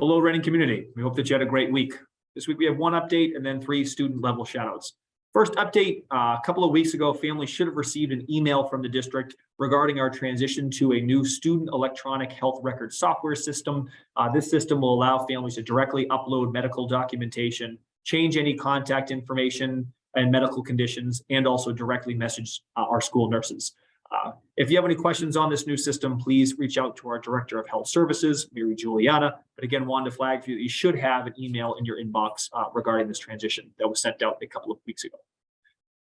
Hello, Reading community. We hope that you had a great week. This week we have one update and then three student level shoutouts. First update, uh, a couple of weeks ago, families should have received an email from the district regarding our transition to a new student electronic health record software system. Uh, this system will allow families to directly upload medical documentation, change any contact information and medical conditions, and also directly message uh, our school nurses. If you have any questions on this new system, please reach out to our Director of Health Services, Mary Juliana. But again, wanted to flag for you, that you should have an email in your inbox uh, regarding this transition that was sent out a couple of weeks ago.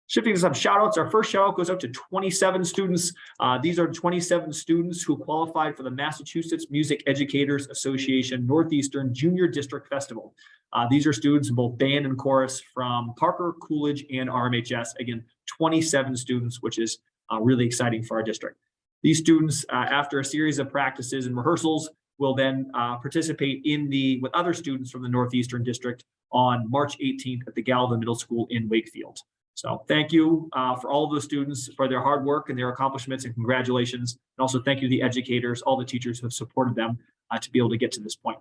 Shifting to some shout outs, our first shout out goes out to 27 students. Uh, these are 27 students who qualified for the Massachusetts Music Educators Association Northeastern Junior District Festival. Uh, these are students in both band and chorus from Parker, Coolidge, and RMHS. Again, 27 students, which is uh, really exciting for our district. These students, uh, after a series of practices and rehearsals, will then uh, participate in the with other students from the Northeastern District on March 18th at the Galvin Middle School in Wakefield. So thank you uh, for all of the students for their hard work and their accomplishments and congratulations. And also thank you to the educators, all the teachers who have supported them uh, to be able to get to this point.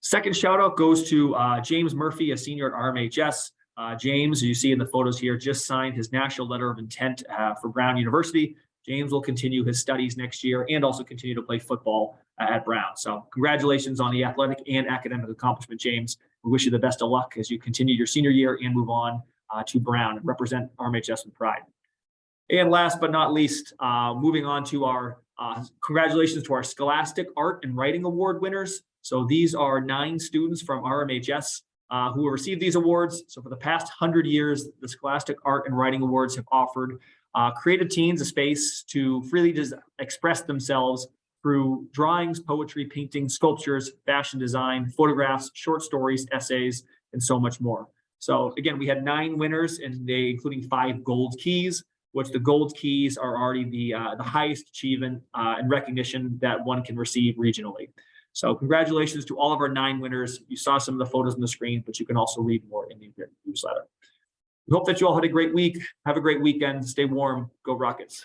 Second shout out goes to uh, James Murphy, a senior at RMHS. Uh, James, you see in the photos here, just signed his national letter of intent uh, for Brown University. James will continue his studies next year and also continue to play football uh, at Brown. So congratulations on the athletic and academic accomplishment, James. We wish you the best of luck as you continue your senior year and move on uh, to Brown and represent RMHS with pride. And last but not least, uh, moving on to our uh, congratulations to our Scholastic Art and Writing Award winners. So these are nine students from RMHS uh, who will receive these awards. So for the past 100 years, the Scholastic Art and Writing Awards have offered uh, creative teens a space to freely just express themselves through drawings, poetry, painting, sculptures, fashion design, photographs, short stories, essays, and so much more. So again, we had nine winners and they including five gold keys, which the gold keys are already the, uh, the highest achievement uh, and recognition that one can receive regionally. So congratulations to all of our nine winners. You saw some of the photos on the screen, but you can also read more in the newsletter. We hope that you all had a great week. Have a great weekend. Stay warm. Go Rockets.